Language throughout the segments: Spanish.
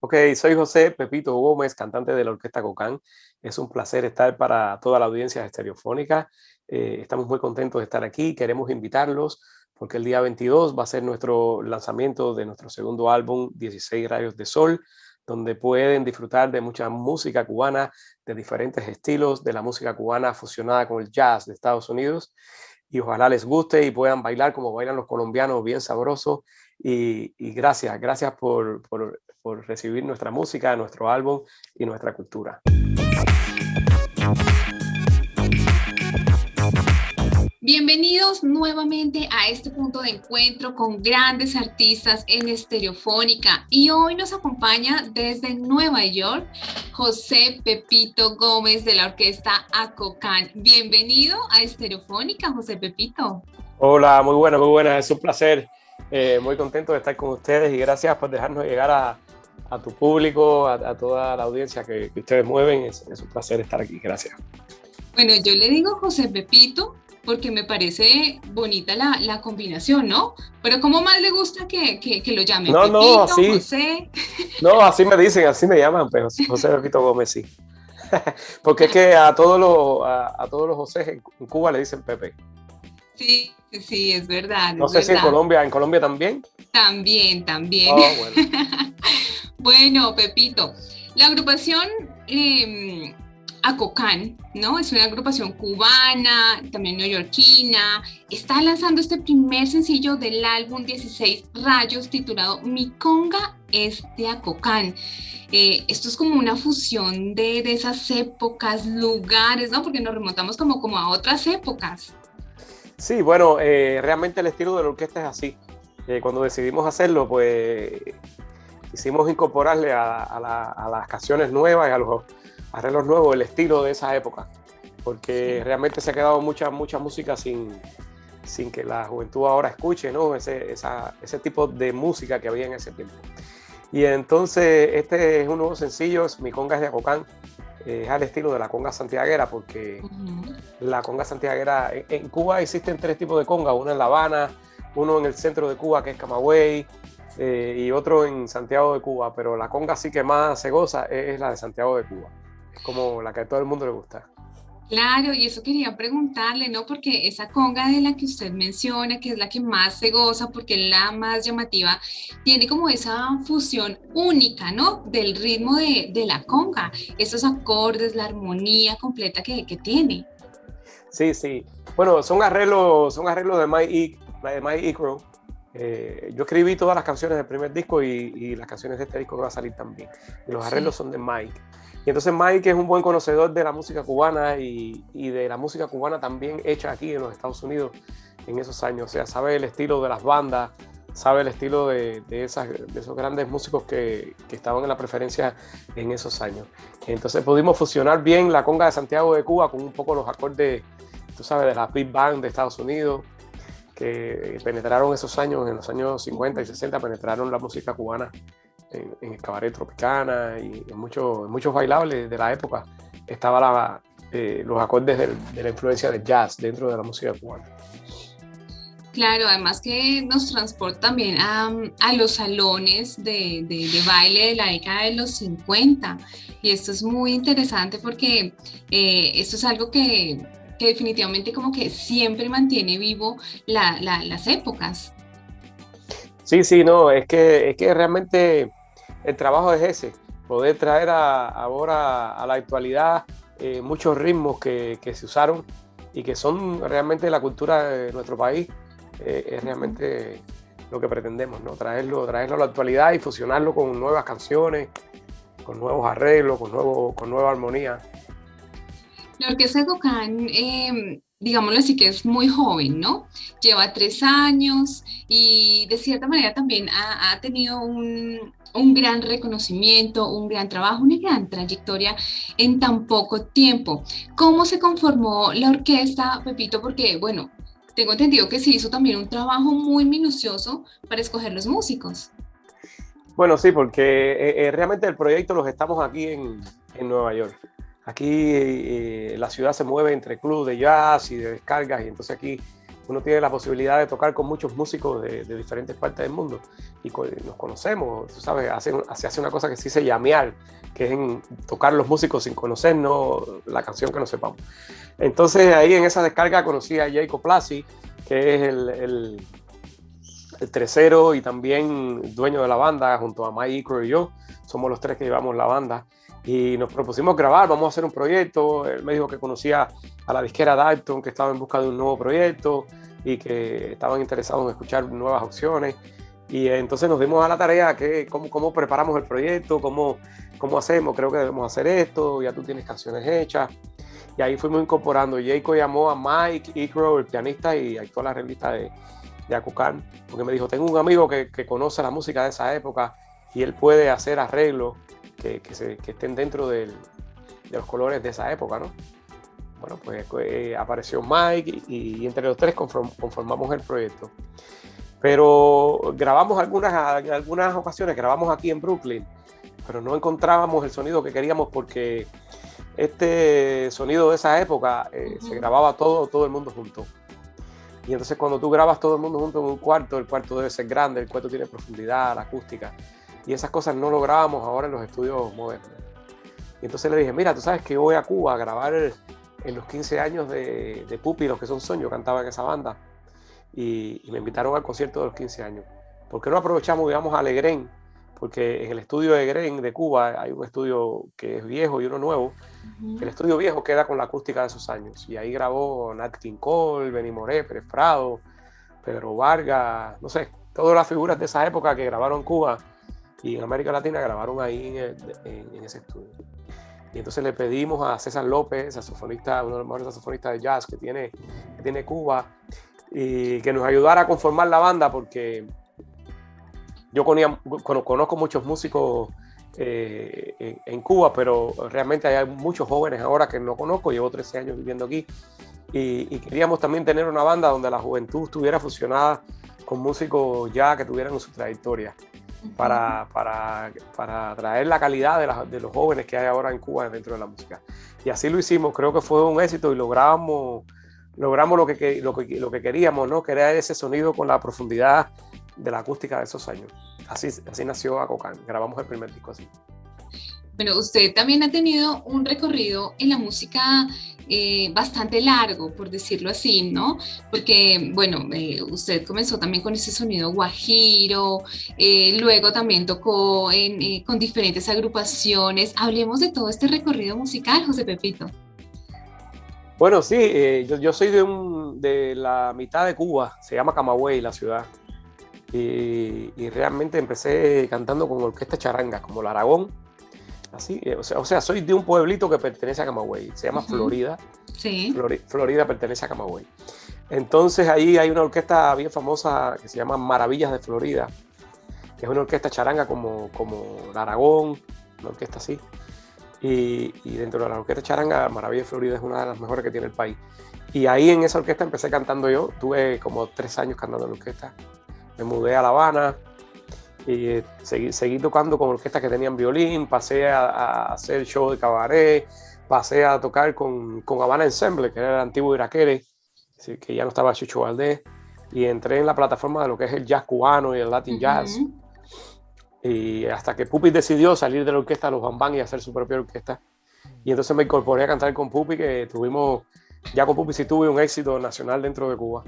Ok, soy José Pepito Gómez, cantante de la Orquesta Cocán. Es un placer estar para toda la audiencia estereofónica. Eh, estamos muy contentos de estar aquí. Queremos invitarlos porque el día 22 va a ser nuestro lanzamiento de nuestro segundo álbum, 16 Rayos de Sol, donde pueden disfrutar de mucha música cubana, de diferentes estilos, de la música cubana fusionada con el jazz de Estados Unidos. Y ojalá les guste y puedan bailar como bailan los colombianos, bien sabroso. Y, gracias, gracias por, por por recibir nuestra música, nuestro álbum y nuestra cultura. Bienvenidos nuevamente a este punto de encuentro con grandes artistas en Estereofónica y hoy nos acompaña desde Nueva York José Pepito Gómez de la orquesta Acocan. Bienvenido a Estereofónica, José Pepito. Hola, muy buena, muy buena, es un placer, eh, muy contento de estar con ustedes y gracias por dejarnos llegar a, a tu público, a, toda la audiencia que, ustedes mueven. Es, un placer estar aquí. Gracias. Bueno, yo le digo José Pepito porque me parece bonita la, la combinación, ¿no? Pero ¿cómo más le gusta que, que, lo llamen? No, Pepito, no, así. José. No, así me dicen, así me llaman, pero José Pepito Gómez sí. porque es que a todos los, a, todos los José en Cuba le dicen Pepe. Sí, sí, es verdad. No sé si en Colombia, ¿en Colombia también? También, también. Oh, bueno. Bueno, Pepito, la agrupación eh, Acocan, ¿no? Es una agrupación cubana, también neoyorquina. Está lanzando este primer sencillo del álbum 16 Rayos titulado Mi Conga es de Acocan. Eh, esto es como una fusión de, esas épocas, lugares, ¿no? Porque nos remontamos como, como a otras épocas. Sí, bueno, eh, realmente el estilo de la orquesta es así. Eh, cuando decidimos hacerlo, pues quisimos incorporarle a, las canciones nuevas y a los arreglos nuevos el estilo de esa época, porque realmente se ha quedado mucha, mucha música sin, sin que la juventud ahora escuche ¿no? ese, ese tipo de música que había en ese tiempo. Y entonces este es un nuevo sencillo, Mi Conga es de Acocán, es al estilo de la conga santiaguera, porque la conga santiaguera, en, Cuba existen tres tipos de conga, una en La Habana, uno en el centro de Cuba que es Camagüey, eh, y otro en Santiago de Cuba, pero la conga sí que más se goza es, la de Santiago de Cuba. Es como la que a todo el mundo le gusta. Claro, y eso quería preguntarle, ¿no? Porque esa conga de la que usted menciona, que es la que más se goza, porque es la más llamativa, tiene como esa fusión única, ¿no? Del ritmo de, de la conga, esos acordes, la armonía completa que, que, tiene. Sí, sí. Bueno, son arreglos, son arreglos de Mike, de Mike Icro, eh, yo escribí todas las canciones del primer disco y, las canciones de este disco que va a salir también. Y los arreglos son de Mike. Y entonces Mike es un buen conocedor de la música cubana y, de la música cubana también hecha aquí en los Estados Unidos en esos años. O sea, sabe el estilo de las bandas, sabe el estilo de, esas, de esos grandes músicos que, que, estaban en la preferencia en esos años. Entonces pudimos fusionar bien la conga de Santiago de Cuba con un poco los acordes, tú sabes, de la big band de Estados Unidos que penetraron esos años, en los años 50 y 60, penetraron la música cubana en, el cabaret tropicana y en, muchos muchos bailables de la época. Estaban eh, los acordes de la influencia del jazz dentro de la música cubana. Claro, además que nos transporta también a, a los salones de, de, baile de la década de los 50. Y esto es muy interesante porque eh, esto es algo que que definitivamente como que siempre mantiene vivo las épocas. Sí, sí, no, es que, es que realmente el trabajo es ese, poder traer ahora a la actualidad eh, muchos ritmos que, se usaron y que son realmente la cultura de nuestro país, eh, es realmente lo que pretendemos, ¿no? Traerlo, traerlo a la actualidad y fusionarlo con nuevas canciones, con nuevos arreglos, con, nuevo, con nueva armonía. La Orquesta Cocán, eh, digámoslo así, que es muy joven, ¿no? Lleva tres años y de cierta manera también ha, tenido un, gran reconocimiento, un gran trabajo, una gran trayectoria en tan poco tiempo. ¿Cómo se conformó la orquesta, Pepito? Porque, bueno, tengo entendido que se hizo también un trabajo muy minucioso para escoger los músicos. Bueno, sí, porque eh, eh, realmente el proyecto los estamos aquí en, en Nueva York. Aquí eh, la ciudad se mueve entre clubes de jazz y de descargas y entonces aquí uno tiene la posibilidad de tocar con muchos músicos de, diferentes partes del mundo. Y nos conocemos, tú sabes, se hace una cosa que se dice llamear, que es en tocar los músicos sin conocernos la canción que no sepamos. Entonces ahí en esa descarga conocí a Jacob Plasi, que es el, el, el tercero y también dueño de la banda, junto a Mike Icro y yo, somos los tres que llevamos la banda y nos propusimos grabar, vamos a hacer un proyecto. Él me dijo que conocía a la disquera Dalton, que estaba en busca de un nuevo proyecto y que estaban interesados en escuchar nuevas opciones. Y entonces nos dimos a la tarea que cómo, cómo preparamos el proyecto, cómo, cómo hacemos, creo que debemos hacer esto, ya tú tienes canciones hechas. Y ahí fuimos incorporando. Jacob llamó a Mike Icro, el pianista y actual arreglista de, de Acucan, porque me dijo, tengo un amigo que, que conoce la música de esa época y él puede hacer arreglos que, estén dentro de los colores de esa época, ¿no? Bueno, pues eh, apareció Mike y, entre los tres conformamos el proyecto. Pero grabamos algunas, algunas ocasiones, grabamos aquí en Brooklyn, pero no encontrábamos el sonido que queríamos porque este sonido de esa época eh, se grababa todo, todo el mundo junto. Y entonces cuando tú grabas todo el mundo junto en un cuarto, el cuarto debe ser grande, el cuarto tiene profundidad, la acústica. Y esas cosas no lo grabamos ahora en los estudios modernos. Y entonces le dije, mira, tú sabes que voy a Cuba a grabar en los 15 años de, de Pupi, los que son sueños, cantaba en esa banda. Y, me invitaron al concierto de los 15 años. ¿Por qué no aprovechamos, digamos, a Legren? Porque en el estudio de Gren de Cuba hay un estudio que es viejo y uno nuevo. El estudio viejo queda con la acústica de esos años. Y ahí grabó Nat King Cole, Benny Moré, Pérez Prado, Pedro Vargas, no sé, todas las figuras de esa época que grabaron Cuba y en América Latina grabaron ahí en, ese estudio. Y entonces le pedimos a César López, saxofonista, uno de los mejores saxofonistas de jazz que tiene, que tiene Cuba, y que nos ayudara a conformar la banda porque yo conozco muchos músicos eh, en, Cuba, pero realmente hay muchos jóvenes ahora que no conozco, llevo 13 años viviendo aquí, y, y, queríamos también tener una banda donde la juventud estuviera fusionada con músicos ya que tuvieran su trayectoria para, para, para traer la calidad de, de, los jóvenes que hay ahora en Cuba dentro de la música. Y así lo hicimos, creo que fue un éxito y logramos, logramos lo, que, lo, que, lo que queríamos, ¿no? Crear ese sonido con la profundidad de la acústica de esos años. Así, así nació Acocan, grabamos el primer disco así. Bueno, usted también ha tenido un recorrido en la música eh, bastante largo, por decirlo así, ¿no? Porque, bueno, eh, usted comenzó también con ese sonido guajiro, eh, luego también tocó con diferentes agrupaciones. Hablemos de todo este recorrido musical, José Pepito. Bueno, sí, yo, soy de, la mitad de Cuba, se llama Camagüey la ciudad. Y, y, realmente empecé cantando con orquesta charanga, como la Aragón, Así, o sea, o sea, soy de un pueblito que pertenece a Camagüey, se llama Florida. Sí. Florida pertenece a Camagüey. Entonces ahí hay una orquesta bien famosa que se llama Maravillas de Florida, que es una orquesta charanga como, como la Aragón, una orquesta así. Y, y, dentro de la orquesta charanga, Maravillas de Florida es una de las mejores que tiene el país. Y ahí en esa orquesta empecé cantando yo, tuve como tres años cantando en la orquesta. Me mudé a La Habana, y eh, seguí, tocando con orquestas que tenían violín, pasé a, hacer show de cabaret, pasé a tocar con, con Habana Ensemble, que era el antiguo Iraquere, que ya no estaba Chucho Valdés, y entré en la plataforma de lo que es el jazz cubano y el Latin jazz. Y hasta que Pupi decidió salir de la orquesta Los Bambán y hacer su propia orquesta. Y entonces me incorporé a cantar con Pupi, que tuvimos, ya con Pupi sí tuve un éxito nacional dentro de Cuba.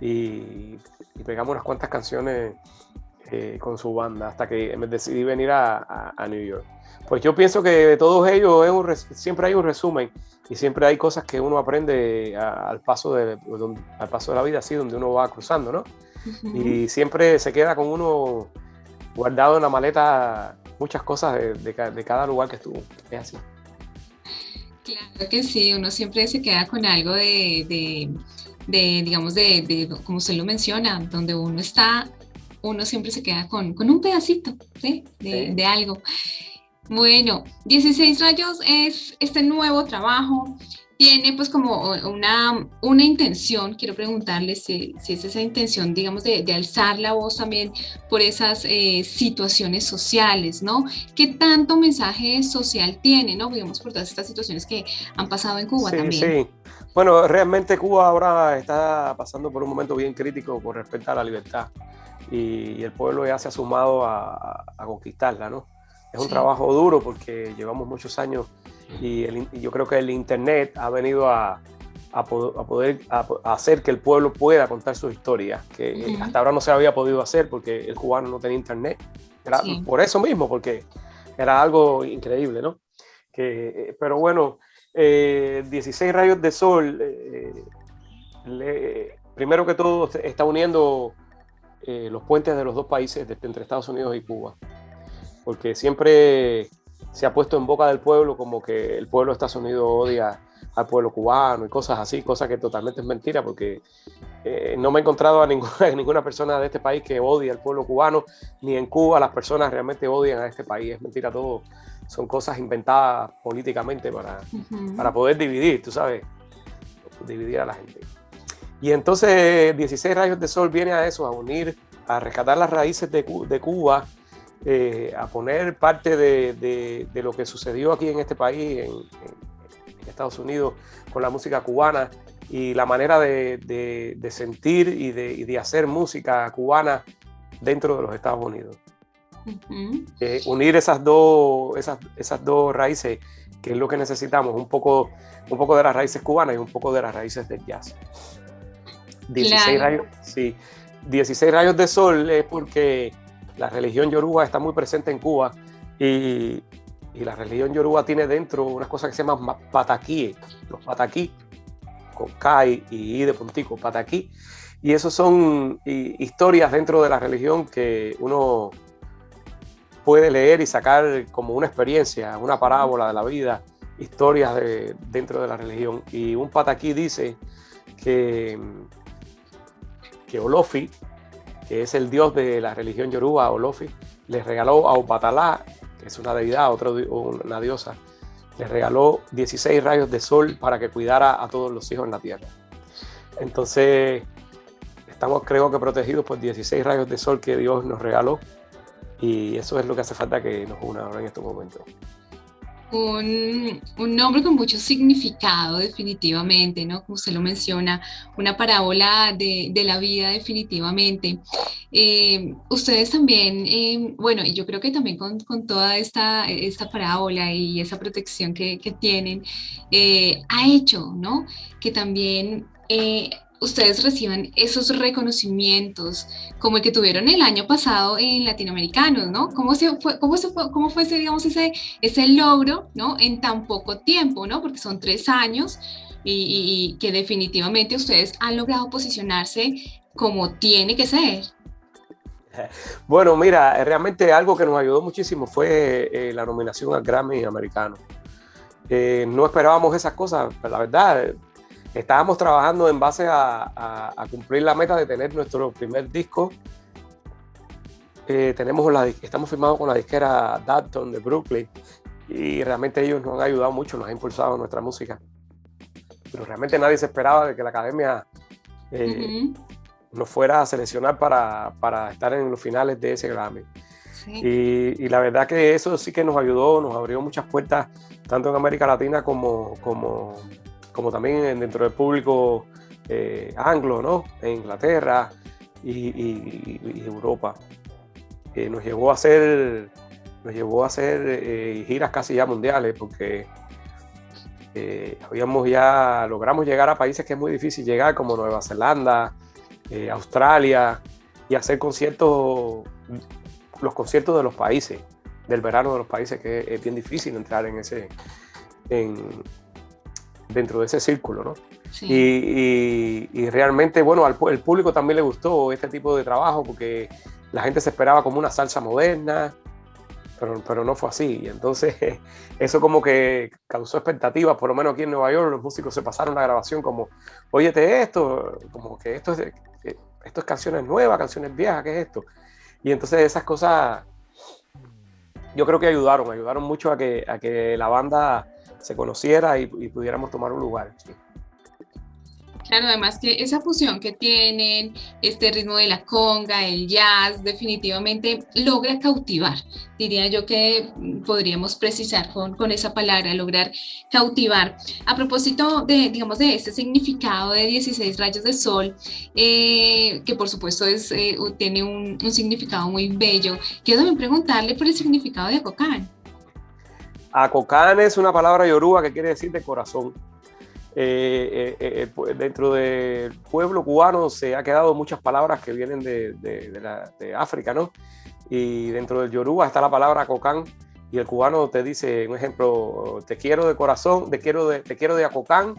Y, y pegamos unas cuantas canciones eh, con su banda hasta que me decidí venir a, a, New York. Pues yo pienso que de todos ellos siempre hay un resumen y siempre hay cosas que uno aprende al, paso de, al paso de la vida, así donde uno va cruzando, ¿no? Y siempre se queda con uno guardado en la maleta muchas cosas de, de, cada lugar que estuvo. Es así. Claro que sí, uno siempre se queda con algo de, de digamos, de, como usted lo menciona, donde uno está uno siempre se queda con, con un pedacito de, de, algo. Bueno, 16 rayos es este nuevo trabajo. Tiene pues como una, una intención, quiero preguntarle si, si es esa intención, digamos, de, de, alzar la voz también por esas eh, situaciones sociales, ¿no? ¿Qué tanto mensaje social tiene, ¿no? Digamos, por todas estas situaciones que han pasado en Cuba también. Sí, Bueno, realmente Cuba ahora está pasando por un momento bien crítico con respecto a la libertad y, el pueblo ya se ha sumado a, conquistarla, ¿no? Es un trabajo duro porque llevamos muchos años y, yo creo que el Internet ha venido a, poder hacer que el pueblo pueda contar su historia, que hasta ahora no se había podido hacer porque el cubano no tenía Internet. Era por eso mismo, porque era algo increíble, ¿no? Que, pero bueno, 16 eh, rayos de sol, eh, primero que todo está uniendo eh, los puentes de los dos países, entre Estados Unidos y Cuba, porque siempre se ha puesto en boca del pueblo como que el pueblo de Estados Unidos odia al pueblo cubano y cosas así, cosas que totalmente es mentira, porque no me he encontrado a ninguna, a ninguna persona de este país que odie al pueblo cubano, ni en Cuba las personas realmente odian a este país, es mentira todo. Son cosas inventadas políticamente para, para poder dividir, tú sabes, dividir a la gente. Y entonces 16 rayos de sol viene a eso, a unir, a rescatar las raíces de, de Cuba, eh, a poner parte de, de, lo que sucedió aquí en este país, en, Estados Unidos, con la música cubana y la manera de, sentir y, y de hacer música cubana dentro de los Estados Unidos. Eh, unir esas dos, esas, esas dos raíces, que es lo que necesitamos, un poco, un poco de las raíces cubanas y un poco de las raíces del jazz. 16, rayos, sí, 16 rayos de sol es porque la religión yoruba está muy presente en Cuba y, y la religión yoruba tiene dentro unas cosas que se llaman pataquíes, los pataquí, con K y I de puntico, pataquí. Y esos son historias dentro de la religión que uno puede leer y sacar como una experiencia, una parábola de la vida, historias de, dentro de la religión. Y un pataquí dice que, que Olofi, que es el dios de la religión yoruba, Olofi, le regaló a Opatalá, que es una deidad, otra, una diosa, le regaló 16 rayos de sol para que cuidara a todos los hijos en la tierra. Entonces, estamos creo que protegidos por 16 rayos de sol que Dios nos regaló y eso es lo que hace falta que nos una ahora en estos momentos. Un, nombre con mucho significado definitivamente, ¿no? Como usted lo menciona, una parábola de, la vida definitivamente. Eh, ustedes también, eh, bueno, y yo creo que también con, toda esta, esta parábola y esa protección que, tienen, eh, ha hecho, ¿no? Que también ustedes reciban esos reconocimientos como el que tuvieron el año pasado en Latinoamericanos, ¿no? ¿Cómo, se fue, cómo, se cómo fue ese, digamos, ese, ese logro, ¿no? En tan poco tiempo, ¿no? Porque son tres años y, que definitivamente ustedes han logrado posicionarse como tiene que ser. Bueno, mira, realmente algo que nos ayudó muchísimo fue eh, la nominación al Grammy americano. Eh, no esperábamos esas cosas, la verdad, estábamos trabajando en base a, cumplir la meta de tener nuestro primer disco. Eh, tenemos la, estamos firmados con la disquera Dalton de Brooklyn y realmente ellos nos han ayudado mucho, nos han impulsado nuestra música. Pero realmente nadie se esperaba de que la academia eh, nos fuera a seleccionar para, para, estar en los finales de ese Grammy. Y, y, la verdad que eso sí que nos ayudó, nos abrió muchas puertas, tanto en América Latina como, como como también dentro del público eh, anglo, ¿no? En Inglaterra y, Europa. Eh, nos llevó a hacer, nos llevó a hacer eh, giras casi ya mundiales porque habíamos ya, logramos llegar a países que es muy difícil llegar, como Nueva Zelanda, Australia, y hacer conciertos, los conciertos de los países, del verano de los países, que es bien difícil entrar en ese, en, dentro de ese círculo, ¿no? Y, y, realmente, bueno, al el público también le gustó este tipo de trabajo porque la gente se esperaba como una salsa moderna, pero, pero no fue así. Y entonces eso como que causó expectativas, por lo menos aquí en Nueva York los músicos se pasaron la grabación como, óyete esto, como que esto es, esto es canciones nuevas, canciones viejas, ¿qué es esto? Y entonces esas cosas yo creo que ayudaron, ayudaron mucho a que, a que la banda se conociera y, pudiéramos tomar un lugar. Claro, además que esa fusión que tienen, este ritmo de la conga, el jazz, definitivamente logra cautivar. Diría yo que podríamos precisar con, esa palabra, lograr cautivar. A propósito de, digamos, de este significado de 16 rayos de sol, eh, que por supuesto es, eh, tiene un, un, significado muy bello, quiero también preguntarle por el significado de Acocán. Acocán es una palabra yoruba que quiere decir de corazón. Eh, eh, eh, dentro del pueblo cubano se ha quedado muchas palabras que vienen de, de, África, ¿no? Y dentro del Yoruba está la palabra cocán y el cubano te dice, un ejemplo, te quiero de corazón, te quiero de, te quiero de acocán,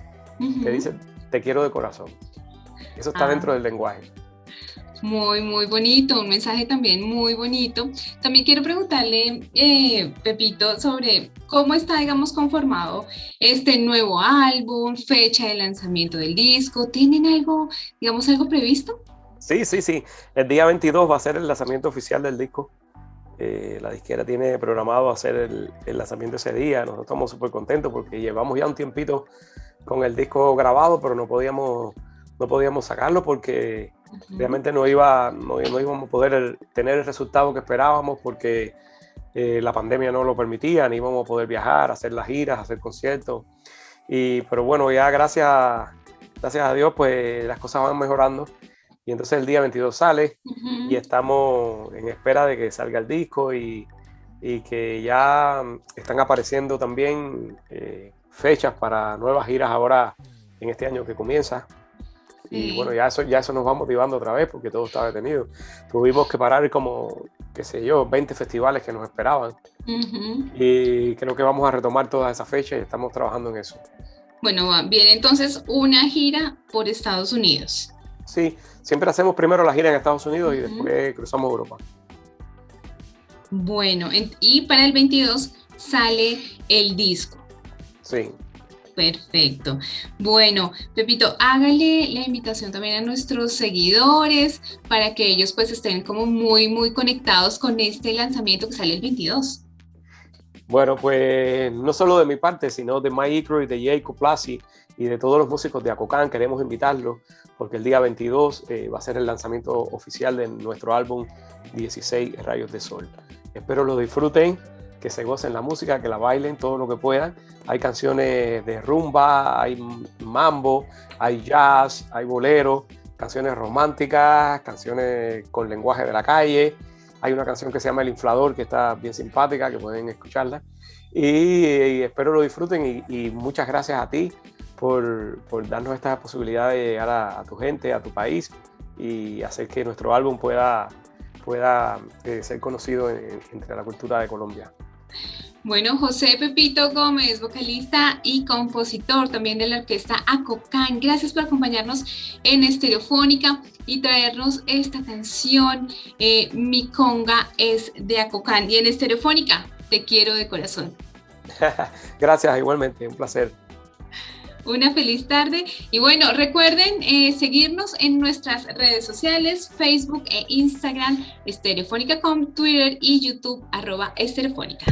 te dice, te quiero de corazón. Eso está ah. dentro del lenguaje. Muy, muy bonito, un mensaje también muy bonito. También quiero preguntarle, eh, Pepito, sobre cómo está, digamos, conformado este nuevo álbum, fecha de lanzamiento del disco. ¿Tienen algo, digamos, algo previsto? Sí, sí, sí. El día 22 va a ser el lanzamiento oficial del disco. Eh, la disquera tiene programado hacer el, el lanzamiento ese día. Nosotros estamos súper contentos porque llevamos ya un tiempito con el disco grabado, pero no podíamos, no podíamos sacarlo porque Realmente no, iba, no, íbamos a poder tener el resultado que esperábamos porque eh, la pandemia no lo permitía, ni íbamos a poder viajar, hacer las giras, hacer conciertos. Y, pero bueno, ya gracias, gracias a Dios, pues las cosas van mejorando. Y entonces el día 22 sale y estamos en espera de que salga el disco y, y que ya están apareciendo también eh, fechas para nuevas giras ahora en este año que comienza. Y bueno, ya eso, ya eso nos va motivando otra vez porque todo está detenido. Tuvimos que parar como, qué sé yo, 20 festivales que nos esperaban. Y creo que vamos a retomar todas esas fechas y estamos trabajando en eso. Bueno, viene entonces una gira por Estados Unidos. Sí, siempre hacemos primero la gira en Estados Unidos y después cruzamos Europa. Bueno, y para el 22 sale el disco. Sí. Perfecto. Bueno, Pepito, hágale la invitación también a nuestros seguidores para que ellos pues estén como muy, muy conectados con este lanzamiento que sale el 22. Bueno, pues no solo de mi parte, sino de Mike y de Jacob Plasi y de todos los músicos de Acocán, queremos invitarlos porque el día 22 eh, va a ser el lanzamiento oficial de nuestro álbum 16 Rayos de Sol. Espero lo disfruten que se gocen la música, que la bailen todo lo que puedan. Hay canciones de rumba, hay mambo, hay jazz, hay bolero, canciones románticas, canciones con lenguaje de la calle. Hay una canción que se llama El Inflador, que está bien simpática, que pueden escucharla. Y, espero lo disfruten y, muchas gracias a ti por, por, darnos esta posibilidad de llegar a, tu gente, a tu país y hacer que nuestro álbum pueda, pueda eh, ser conocido entre la cultura de Colombia. Bueno, José Pepito Gómez, vocalista y compositor también de la orquesta Acocán. Gracias por acompañarnos en Estereofónica y traernos esta canción, eh, Mi conga es de Acocán. Y en Estereofónica, te quiero de corazón. Gracias, igualmente, un placer. Una feliz tarde y bueno, recuerden eh, seguirnos en nuestras redes sociales, Facebook e Instagram, Estereofónica.com, Twitter y YouTube, arroba Estereofónica.